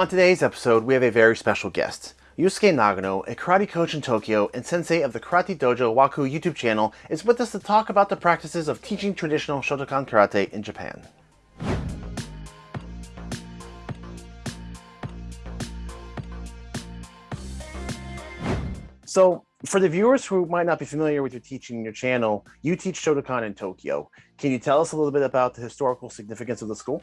On today's episode, we have a very special guest. Yusuke Nagano, a karate coach in Tokyo and sensei of the Karate Dojo Waku YouTube channel, is with us to talk about the practices of teaching traditional Shotokan karate in Japan. So, for the viewers who might not be familiar with your teaching in your channel, you teach Shotokan in Tokyo. Can you tell us a little bit about the historical significance of the school?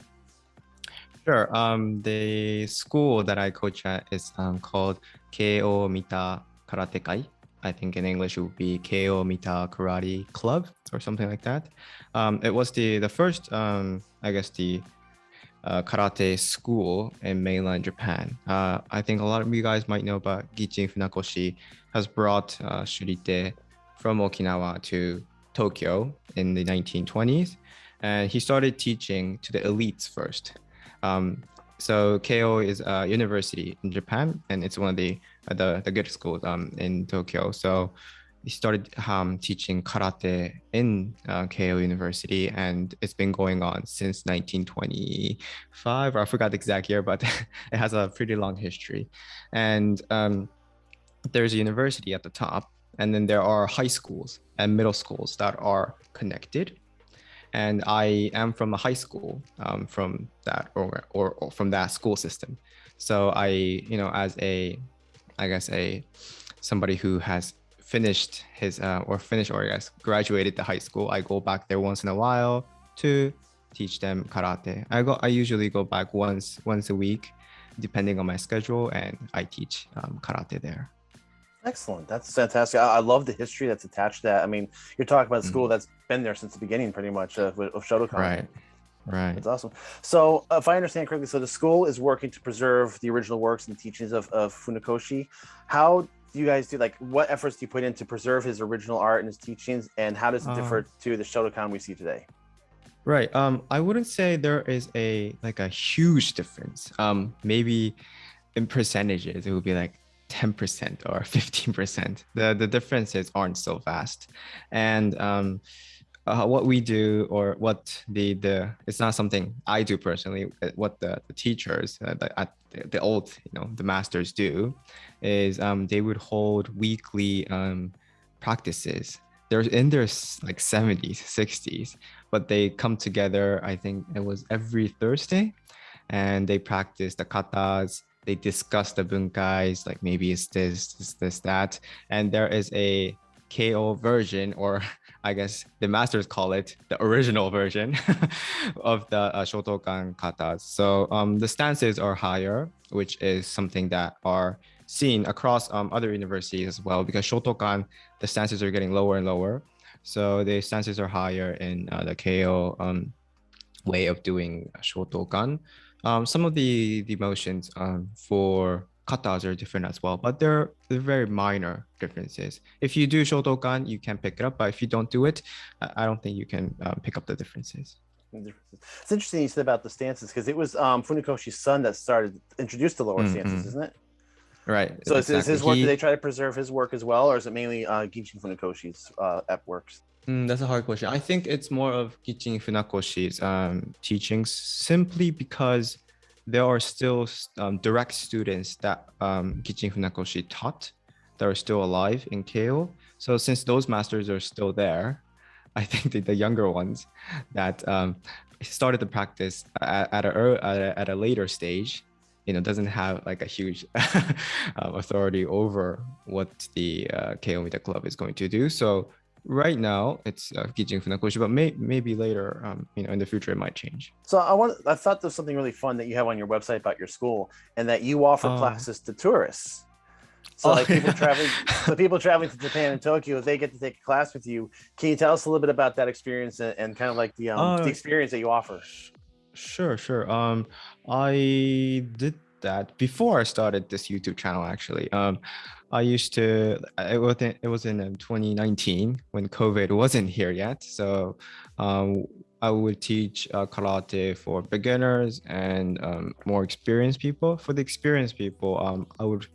Sure. Um, the school that I coach at is um, called Keio Mita Karate Kai. I think in English it would be Keio Mita Karate Club or something like that. Um, it was the the first, um, I guess, the uh, karate school in mainland Japan. Uh, I think a lot of you guys might know about Gichin Funakoshi has brought uh, Shurite from Okinawa to Tokyo in the 1920s. And he started teaching to the elites first. Um, so Keio is a university in Japan, and it's one of the the, the good schools um, in Tokyo. So he started um, teaching karate in uh, University, and it's been going on since 1925. Or I forgot the exact year, but it has a pretty long history. And um, there's a university at the top, and then there are high schools and middle schools that are connected and I am from a high school um, from that or, or, or from that school system. So I, you know, as a, I guess a somebody who has finished his uh, or finished or yes graduated the high school, I go back there once in a while to teach them karate. I go I usually go back once once a week, depending on my schedule, and I teach um, karate there. Excellent. That's fantastic. I, I, love the history that's attached to that. I mean, you're talking about a school mm-hmm. that's been there since the beginning, pretty much, of, of Shotokan. Right. Right. That's awesome. So, uh, if I understand correctly, so the school is working to preserve the original works and teachings of, of Funakoshi. How do you guys do, like, what efforts do you put in to preserve his original art and his teachings, and how does it differ uh, to the Shotokan we see today? Right. Um, I wouldn't say there is a like a huge difference. Um, maybe in percentages, it would be like 10% or 15%. The, the differences aren't so vast. And um, uh, what we do or what the, the it's not something I do personally, what the, the teachers uh, the, at the, the, old, you know, the masters do is um, they would hold weekly um, practices. They're in their like 70s, 60s, but they come together, I think it was every Thursday, and they practice the katas, they discuss the bunkais, like maybe it's this, this, this, that. And there is a Keio version, or I guess the masters call it the original version of the uh, Shotokan katas. So um, the stances are higher, which is something that are seen across um, other universities as well, because Shotokan, the stances are getting lower and lower. So the stances are higher in uh, the Keio um, way of doing Shotokan. Um, some of the, the motions um, for katas are different as well, but they're, they're very minor differences. If you do Shotokan, you can pick it up, but if you don't do it, I don't think you can um, pick up the differences. It's interesting you said about the stances because it was um, Funakoshi's son that started introduced the lower mm -hmm. stances, isn't it? Right. So exactly. is, his work? He, do they try to preserve his work as well, or is it mainly uh, Gichin Funakoshi's uh, works? Mm, that's a hard question. I think it's more of Gichin Funakoshi's um, teachings simply because there are still um, direct students that um, Gichin Funakoshi taught that are still alive in Keio. So since those masters are still there, I think the, the younger ones that um, started the practice at, at, a, at, a, at a later stage, you know, doesn't have like a huge um, authority over what the uh, Keio Mita Club is going to do. So right now it's uh, Funakoshi, but may, maybe later, um, you know, in the future it might change. So I want, I thought there's something really fun that you have on your website about your school, and that you offer uh, classes to tourists. So like people traveling, the people traveling to Japan and Tokyo, if they get to take a class with you, can you tell us a little bit about that experience and, and kind of like the um, uh, the experience that you offer? Sure, sure. Um, I did that before I started this YouTube channel. Actually, um, I used to. It was in, it was in um, 2019 when COVID wasn't here yet. So um, I would teach uh, karate for beginners and um, more experienced people. For the experienced people, um, I would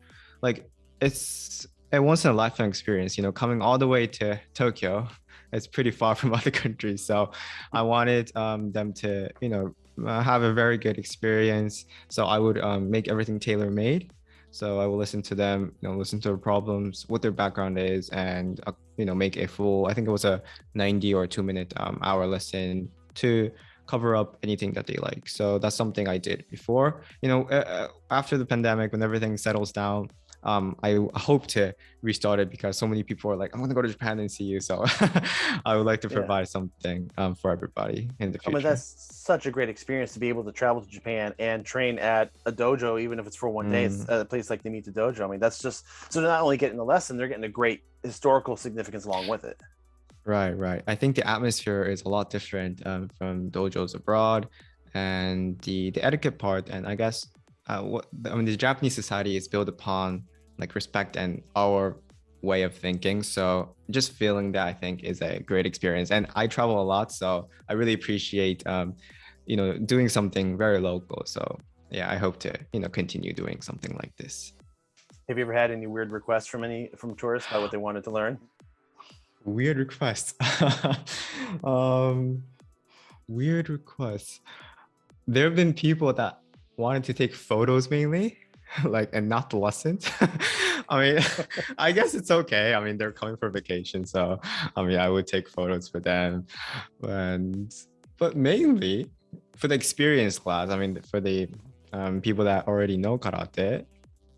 like it's a once in a lifetime experience. You know, coming all the way to Tokyo, it's pretty far from other countries. So I wanted um, them to, you know, uh, have a very good experience. So I would um, make everything tailor made. So I will listen to them, you know, listen to their problems, what their background is, and uh, you know, make a full. I think it was a 90 or two minute um, hour lesson to cover up anything that they like. So that's something I did before. You know, uh, uh after the pandemic, when everything settles down, um, I hope to restart it because so many people are like, I'm going to go to Japan and see you. So I would like to provide yeah. something um, for everybody in the future. I mean, that's such a great experience to be able to travel to Japan and train at a dojo, even if it's for one day. It's mm. a place like Nimita Dojo. I mean, that's just so they're not only getting the lesson, they're getting a great historical significance along with it. Right, right. I think the atmosphere is a lot different um, from dojos abroad, and the the etiquette part, and I guess uh, what I mean, the Japanese society is built upon like respect and our way of thinking. So just feeling that I think is a great experience. And I travel a lot, so I really appreciate um, you know doing something very local. So yeah, I hope to you know continue doing something like this. Have you ever had any weird requests from any from tourists about what they wanted to learn? Weird requests. um, weird requests. There have been people that wanted to take photos mainly like and not the i mean i guess it's okay. I mean they're coming for vacation so i mean i would take photos for them. And but mainly for the experience class i mean for the um, people that already know karate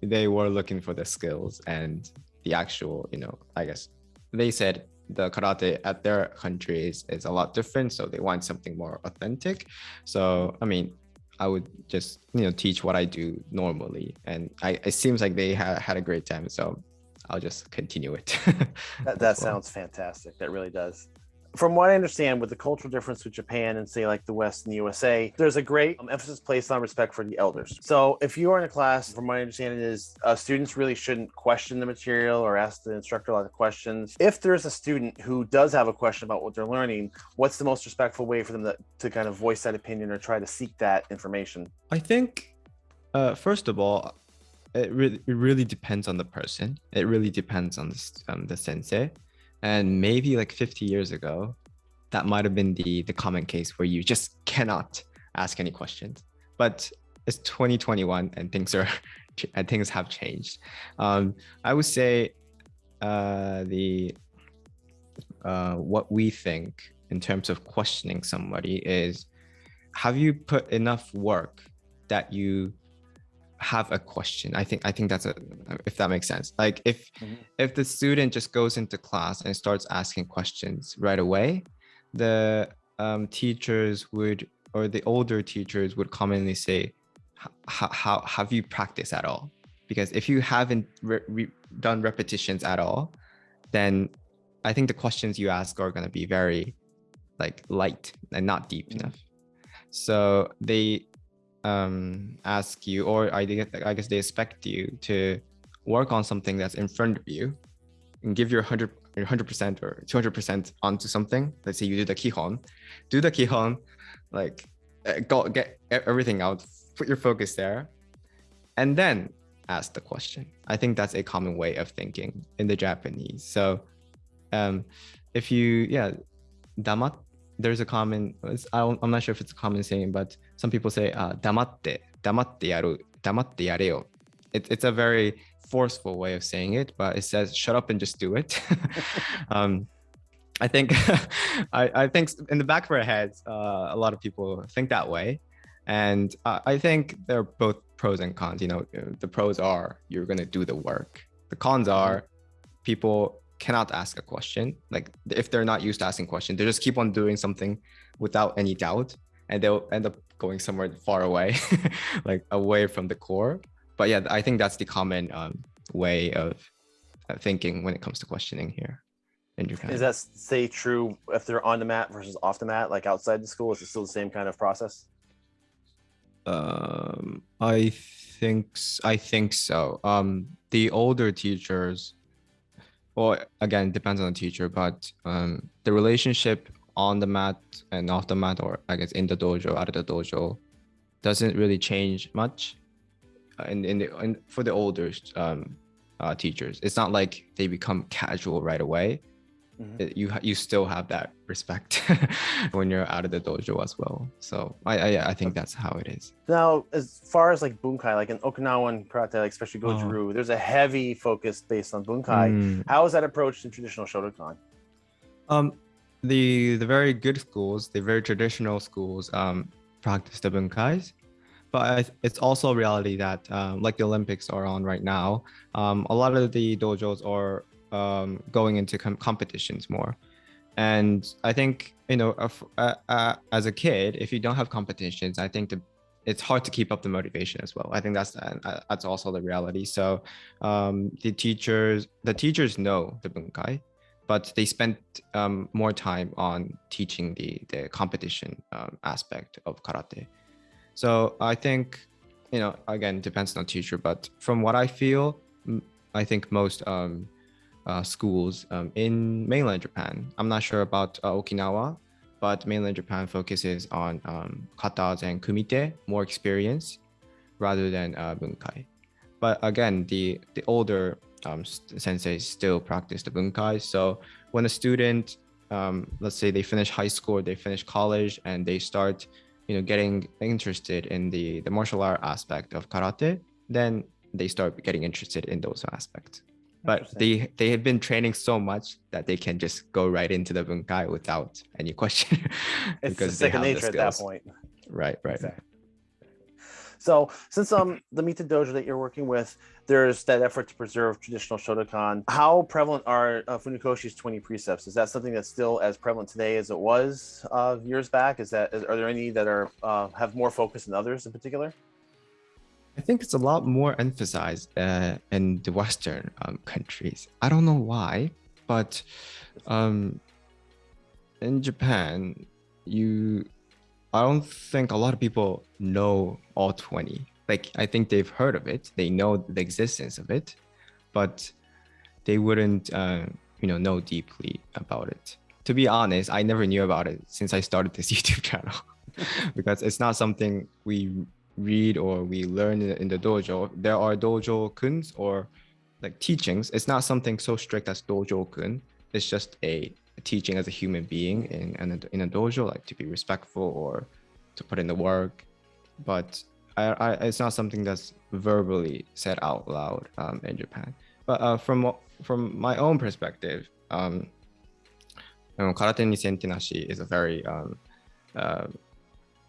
they were looking for the skills and the actual you know i guess they said the karate at their country is, is a lot different so they want something more authentic. So i mean I would just you know teach what I do normally, and I it seems like they had had a great time, so I'll just continue it. that, that sounds fantastic. That really does from what I understand, with the cultural difference with Japan and say like the West and the USA, there's a great um, emphasis placed on respect for the elders. So if you are in a class, from what I understand, is uh, students really shouldn't question the material or ask the instructor a lot of questions. If there's a student who does have a question about what they're learning, what's the most respectful way for them to, to kind of voice that opinion or try to seek that information? I think, uh, first of all, it really, it really depends on the person. It really depends on the, um, the sensei and maybe like 50 years ago that might have been the the common case where you just cannot ask any questions. But it's 2021 and things are and things have changed. Um, i would say uh, the uh, what we think in terms of questioning somebody is have you put enough work that you have a question i think i think that's a if that makes sense like if mm -hmm. if the student just goes into class and starts asking questions right away the um, teachers would or the older teachers would commonly say how have you practiced at all because if you haven't re re done repetitions at all then i think the questions you ask are going to be very like light and not deep mm -hmm. enough so they um, ask you, or I, I guess they expect you to work on something that's in front of you and give your 100 100% or 200% onto something. Let's say you do the kihon, do the kihon, like uh, go get everything out, put your focus there, and then ask the question. I think that's a common way of thinking in the Japanese. So um, if you, yeah, damat there's a common i'm not sure if it's a common saying but some people say uh, damatte damatte yaru damatte yareo. It, it's a very forceful way of saying it but it says shut up and just do it. Um, i think I, I think in the back of our heads uh, a lot of people think that way. And uh, i think there are both pros and cons. You know the pros are you're going to do the work. The cons are people cannot ask a question. Like if they're not used to asking questions, they just keep on doing something without any doubt and they'll end up going somewhere far away, like away from the core. But yeah, I think that's the common um, way of thinking when it comes to questioning here in Japan. Is that say true if they're on the mat versus off the mat, like outside the school? Is it still the same kind of process? Um, I think I think so. Um, the older teachers well again depends on the teacher but um, the relationship on the mat and off the mat or i guess in the dojo out of the dojo doesn't really change much uh, in, in the in, for the older um, uh, teachers. It's not like they become casual right away mm-hmm. it, you you still have that respect when you're out of the dojo as well. So I I, I think that's how it is. Now, as far as like bunkai, like in Okinawan karate, like especially Goju-ryu, oh. there's a heavy focus based on bunkai. Mm. How is that approached in traditional Shotokan? Um, the the very good schools, the very traditional schools, um, practice the bunkais but it's also a reality that um, like the olympics are on right now um, a lot of the dojos are um, going into com- competitions more. And I think you know, uh, uh, as a kid, if you don't have competitions, I think the, it's hard to keep up the motivation as well. I think that's uh, that's also the reality. So um, the teachers, the teachers know the bunkai, but they spent um, more time on teaching the the competition um, aspect of karate. So I think you know again depends on the teacher, but from what I feel, I think most um, uh, schools um, in mainland Japan. I'm not sure about uh, Okinawa, but mainland Japan focuses on um, katas and kumite, more experience, rather than uh, bunkai. But again, the the older um, still practice the bunkai. So when a student, um, let's say they finish high school, they finish college, and they start, you know, getting interested in the the martial art aspect of karate, then they start getting interested in those aspects but they they have been training so much that they can just go right into the bunkai without any question it's because second nature at that point. Right right. Exactly. so since um the mita dojo that you're working with there's that effort to preserve traditional shotokan. How prevalent are uh, Funakoshi's 20 precepts? Is that something that's still as prevalent today as it was uh, years back? Is that is, are there any that are uh, have more focus than others in particular I think it's a lot more emphasized uh, in the Western um, countries. I don't know why, but um, in Japan, you, I don't think a lot of people know all 20. Like, I think they've heard of it, they know the existence of it, but they wouldn't, uh, you know, know deeply about it. To be honest, I never knew about it since I started this YouTube channel because it's not something we read or we learn in, the dojo, there are dojo kuns or like teachings. It's not something so strict as dojo kun. It's just a teaching as a human being in, in, a, in a dojo, like to be respectful or to put in the work. But I, I, it's not something that's verbally said out loud um, in Japan. But uh, from from my own perspective, um, know, karate ni sente nashi is a very um, uh,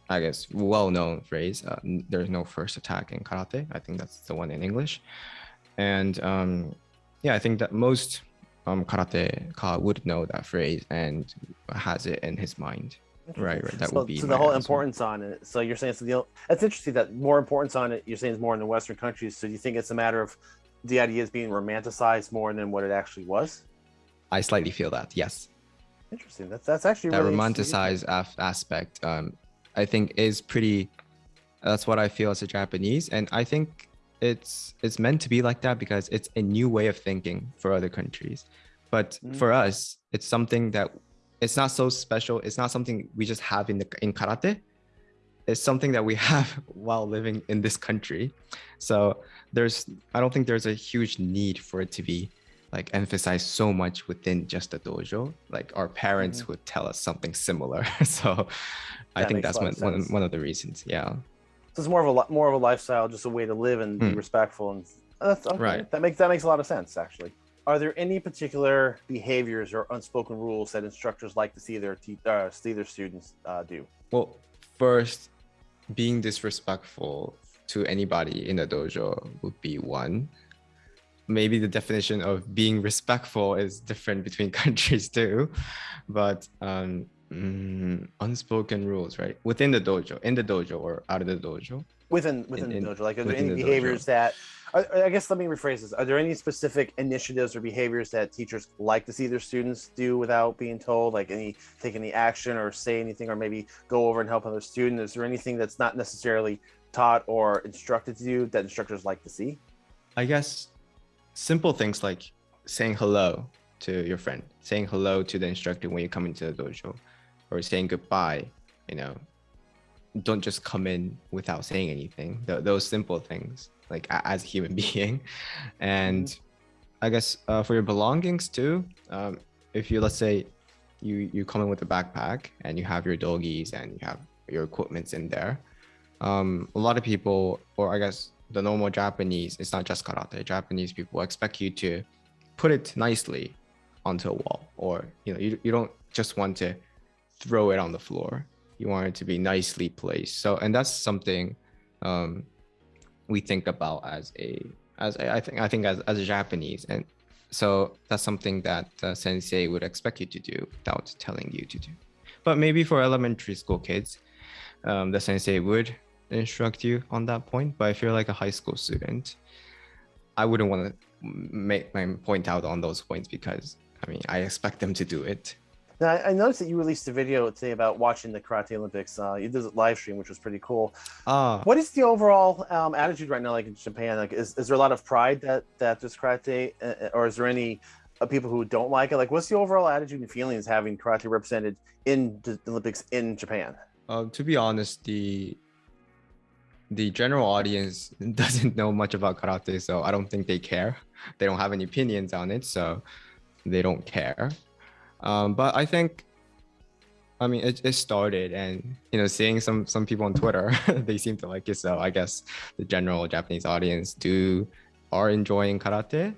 I guess, well-known phrase. Uh, there's no first attack in karate. I think that's the one in English. And um, yeah, I think that most um, karate ka would know that phrase and has it in his mind. Right, right. That so, would be. So the whole importance on it. So you're saying so the that's interesting that more importance on it. You're saying is more in the Western countries. So do you think it's a matter of the idea is being romanticized more than what it actually was? I slightly feel that. Yes. Interesting. That's that's actually that really romanticized aspect um, I think is pretty. That's what I feel as a Japanese, and I think it's it's meant to be like that because it's a new way of thinking for other countries. But mm. for us, it's something that it's not so special. It's not something we just have in the in karate. It's something that we have while living in this country. So there's I don't think there's a huge need for it to be like emphasized so much within just the dojo. Like our parents mm-hmm. would tell us something similar. so I think that's one, one, one of the reasons. Yeah. So it's more of a more of a lifestyle, just a way to live and be hmm. respectful, and uh, okay. right. That makes that makes a lot of sense, actually. Are there any particular behaviors or unspoken rules that instructors like to see their te- uh, see their students uh, do? Well, first, being disrespectful to anybody in the dojo would be one. Maybe the definition of being respectful is different between countries too, but um, mm, unspoken rules, right? Within the dojo, in the dojo, or out of the dojo. Within within in, the dojo, like are there any behaviors dojo. that? Are, I guess let me rephrase this. Are there any specific initiatives or behaviors that teachers like to see their students do without being told? Like any take any action or say anything, or maybe go over and help another student? Is there anything that's not necessarily taught or instructed to do that instructors like to see? I guess simple things like saying hello to your friend, saying hello to the instructor when you come into the dojo, or saying goodbye, you know, don't just come in without saying anything. Th- those simple things, like as a human being, and. I guess uh, for your belongings too. Um, if you let's say you you come in with a backpack and you have your doggies and you have your equipments in there, um, a lot of people, or I guess the normal Japanese, it's not just karate. Japanese people expect you to put it nicely onto a wall, or you know, you, you don't just want to throw it on the floor. You want it to be nicely placed. So, and that's something um, we think about as a as a, I think I think as as a Japanese, and so that's something that uh, sensei would expect you to do without telling you to do. But maybe for elementary school kids, um, the sensei would instruct you on that point. But if you're like a high school student, I wouldn't want to make my point out on those points because I mean I expect them to do it. Now, I noticed that you released a video today about watching the Karate Olympics. Uh, you did a live stream, which was pretty cool. Uh, what is the overall um, attitude right now, like in Japan? Like, is, is there a lot of pride that that there's karate, uh, or is there any uh, people who don't like it? Like, what's the overall attitude and feelings having karate represented in the Olympics in Japan? Uh, to be honest, the the general audience doesn't know much about karate, so I don't think they care. They don't have any opinions on it, so they don't care. Um, but I think, I mean, it, it started, and you know, seeing some some people on Twitter, they seem to like it. So I guess the general Japanese audience do are enjoying karate.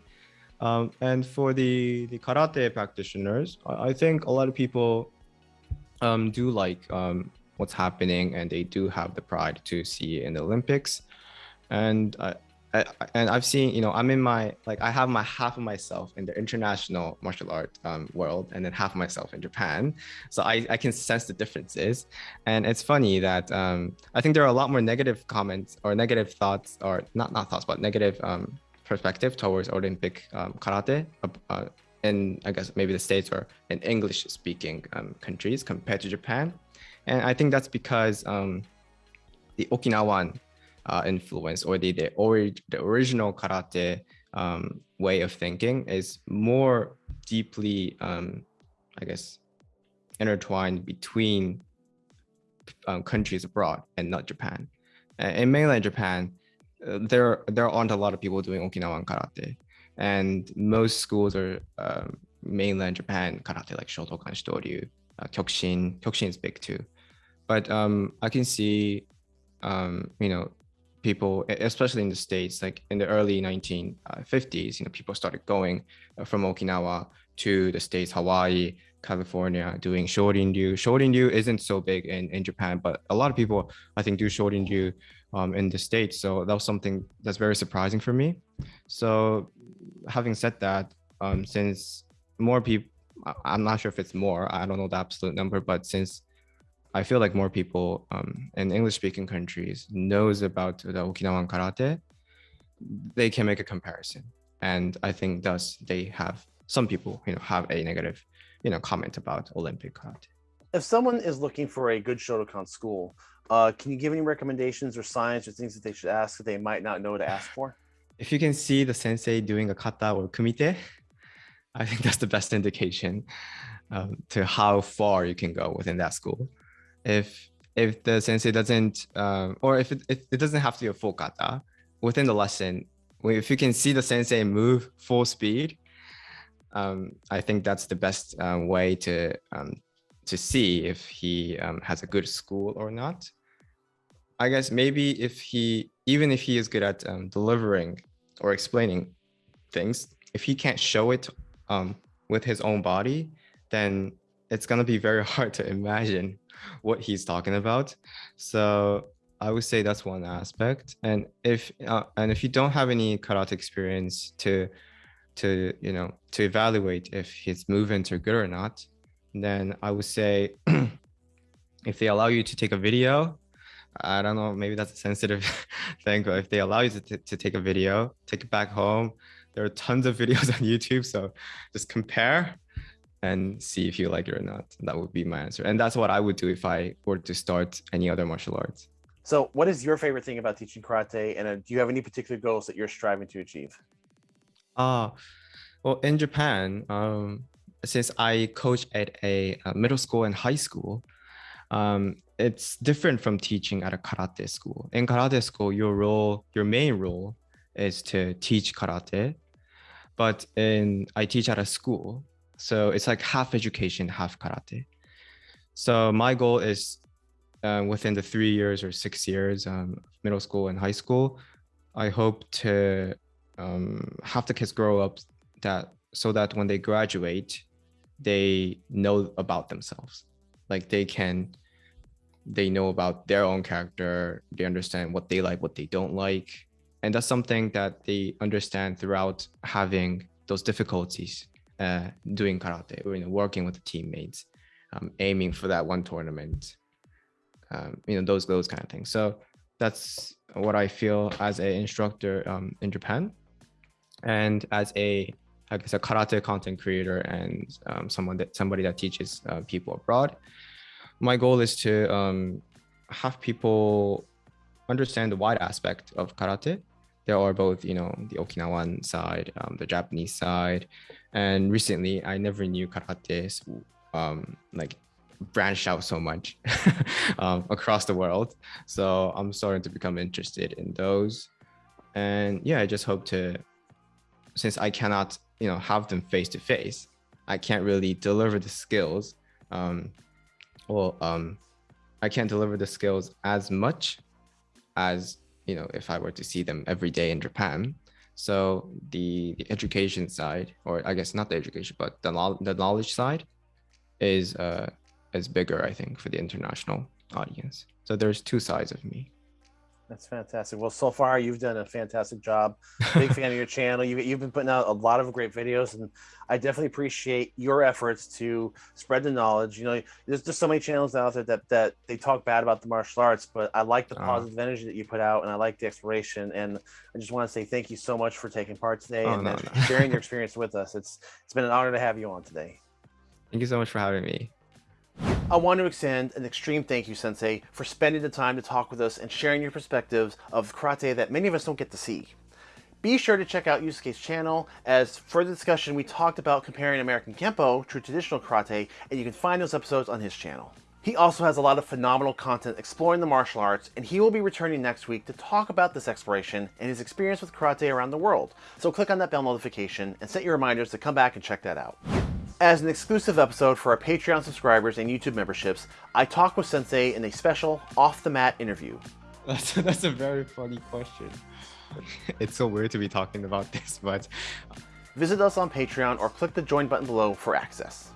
Um, and for the the karate practitioners, I, I think a lot of people um, do like um, what's happening and they do have the pride to see in the Olympics. And I, I, and I've seen, you know, I'm in my like I have my half of myself in the international martial art um, world, and then half of myself in Japan. So I, I can sense the differences, and it's funny that um, I think there are a lot more negative comments or negative thoughts, or not not thoughts, but negative um, perspective towards Olympic um, karate. Uh, in I guess maybe the states or in English speaking um, countries compared to Japan. And I think that's because um, the Okinawan uh, influence or the, the, or, the original karate um, way of thinking is more deeply, um, I guess, intertwined between um, countries abroad and not Japan. In mainland Japan, uh, there there aren't a lot of people doing Okinawan karate, and most schools are um, mainland Japan karate like Shotokan Shitoryu, uh, Kyokushin. Kyokushin is big too but um, I can see, um, you know, people, especially in the States, like in the early 1950s, uh, you know, people started going uh, from Okinawa to the States, Hawaii, California, doing Shorin-ryu. Shorin-ryu isn't so big in, in Japan, but a lot of people, I think, do Shorin-ryu um, in the States. So that was something that's very surprising for me. So having said that, um, since more people, I'm not sure if it's more, I don't know the absolute number, but since I feel like more people um, in English-speaking countries knows about the Okinawan karate, they can make a comparison. And I think thus they have some people, you know, have a negative, you know, comment about Olympic karate. If someone is looking for a good Shotokan school, uh, can you give any recommendations or signs or things that they should ask that they might not know to ask for? If you can see the sensei doing a kata or kumite, I think that's the best indication um, to how far you can go within that school if if the sensei doesn't um, or if it, if it doesn't have to be a full kata within the lesson if you can see the sensei move full speed um, i think that's the best uh, way to um, to see if he um, has a good school or not. I guess maybe if he even if he is good at um, delivering or explaining things if he can't show it um, with his own body then it's going to be very hard to imagine what he's talking about. So I would say that's one aspect. And if uh, and if you don't have any karate experience to to you know to evaluate if his movements are good or not, then I would say if they allow you to take a video, I don't know, maybe that's a sensitive thing, but if they allow you to, to take a video, take it back home, there are tons of videos on YouTube. So just compare and see if you like it or not. That would be my answer. And that's what I would do if I were to start any other martial arts. So what is your favorite thing about teaching karate? And uh, do you have any particular goals that you're striving to achieve? Uh, well, in Japan, um, since I coach at a, a, middle school and high school, um, it's different from teaching at a karate school. In karate school, your role, your main role is to teach karate. But in I teach at a school, So it's like half education, half karate. So my goal is uh, within the three years or six years, um, middle school and high school, I hope to um, have the kids grow up that so that when they graduate, they know about themselves. Like they can, they know about their own character. They understand what they like, what they don't like, and that's something that they understand throughout having those difficulties uh, doing karate you know working with the teammates, um, aiming for that one tournament, um, you know those those kind of things. So that's what I feel as an instructor um, in Japan, and as a I guess a karate content creator and um, someone that somebody that teaches uh, people abroad. My goal is to um, have people understand the wide aspect of karate. There are both, you know, the Okinawan side, um, the Japanese side, and recently I never knew karate um, like branched out so much um, across the world. So I'm starting to become interested in those, and yeah, I just hope to, since I cannot, you know, have them face to face, I can't really deliver the skills. Um, well, um, I can't deliver the skills as much as you know if I were to see them every day in Japan. So the, the education side, or I guess not the education, but the, the knowledge side, is uh, is bigger, I think, for the international audience. So there's two sides of me. That's fantastic. Well, so far you've done a fantastic job. Big fan of your channel. You, you've been putting out a lot of great videos, and I definitely appreciate your efforts to spread the knowledge. You know, there's just so many channels out there that that they talk bad about the martial arts, but I like the uh, positive energy that you put out, and I like the exploration. And I just want to say thank you so much for taking part today oh, and no, no. sharing your experience with us. It's it's been an honor to have you on today. Thank you so much for having me. I want to extend an extreme thank you, Sensei, for spending the time to talk with us and sharing your perspectives of karate that many of us don't get to see. Be sure to check out Yusuke's channel, as for the discussion we talked about comparing American Kempo to traditional karate, and you can find those episodes on his channel. He also has a lot of phenomenal content exploring the martial arts, and he will be returning next week to talk about this exploration and his experience with karate around the world. So click on that bell notification and set your reminders to come back and check that out. As an exclusive episode for our Patreon subscribers and YouTube memberships, I talk with Sensei in a special off-the-mat interview. That's, that's a very funny question. it's so weird to be talking about this, but... Visit us on Patreon or click the join button below for access.